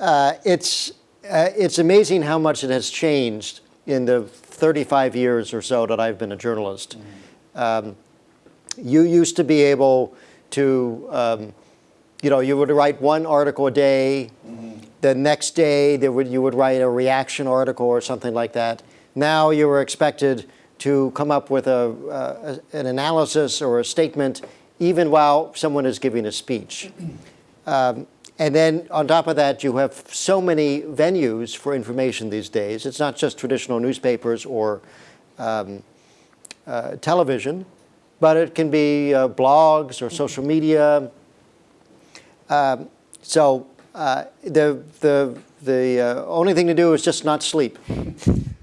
uh, it's, uh, it's amazing how much it has changed in the 35 years or so that I've been a journalist. Um, you used to be able to, um, you know, you would write one article a day. The next day, there would, you would write a reaction article or something like that. Now you were expected to come up with a, uh, an analysis or a statement even while someone is giving a speech. Um, and then on top of that, you have so many venues for information these days. It's not just traditional newspapers or um, uh, television, but it can be uh, blogs or social media. Um, so uh, the, the, the uh, only thing to do is just not sleep.